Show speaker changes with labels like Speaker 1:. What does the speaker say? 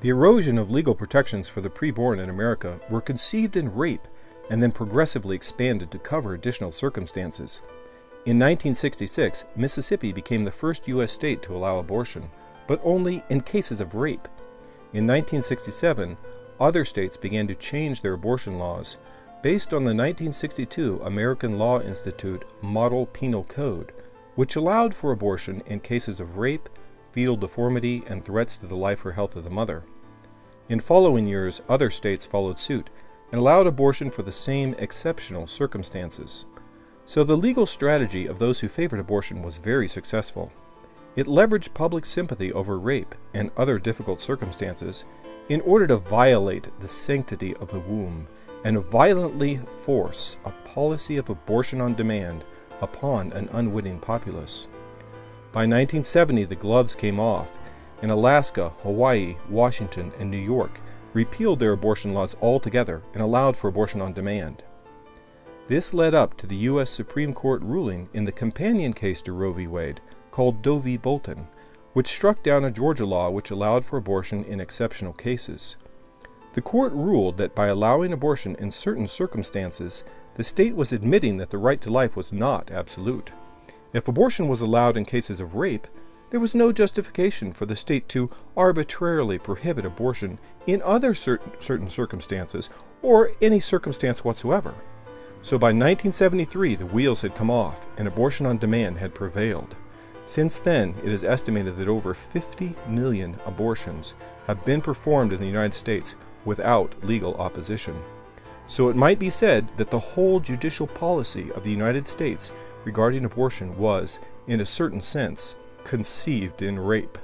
Speaker 1: The erosion of legal protections for the preborn in America were conceived in rape and then progressively expanded to cover additional circumstances. In 1966, Mississippi became the first U.S. state to allow abortion, but only in cases of rape. In 1967, other states began to change their abortion laws based on the 1962 American Law Institute Model Penal Code, which allowed for abortion in cases of rape, fetal deformity, and threats to the life or health of the mother. In following years, other states followed suit and allowed abortion for the same exceptional circumstances. So the legal strategy of those who favored abortion was very successful. It leveraged public sympathy over rape and other difficult circumstances in order to violate the sanctity of the womb and violently force a policy of abortion on demand upon an unwitting populace. By 1970, the gloves came off, and Alaska, Hawaii, Washington, and New York repealed their abortion laws altogether and allowed for abortion on demand. This led up to the U.S. Supreme Court ruling in the companion case to Roe v. Wade called Doe v. Bolton, which struck down a Georgia law which allowed for abortion in exceptional cases. The court ruled that by allowing abortion in certain circumstances, the state was admitting that the right to life was not absolute. If abortion was allowed in cases of rape, there was no justification for the state to arbitrarily prohibit abortion in other certain, certain circumstances or any circumstance whatsoever. So by 1973, the wheels had come off and abortion on demand had prevailed. Since then, it is estimated that over 50 million abortions have been performed in the United States without legal opposition. So it might be said that the whole judicial policy of the United States regarding abortion was, in a certain sense, conceived in rape.